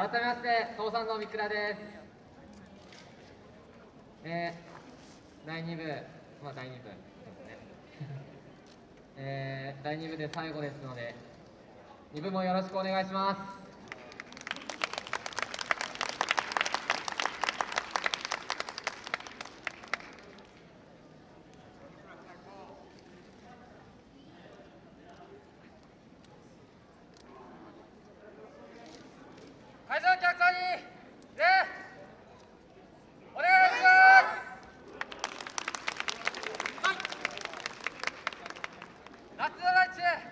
改めまして父さんの三倉です。えー、第2部。まあ第2部。ですねえー、第2部で最後ですので2部もよろしくお願いします。会場お客さんに礼お願いします。はい。夏のランチ。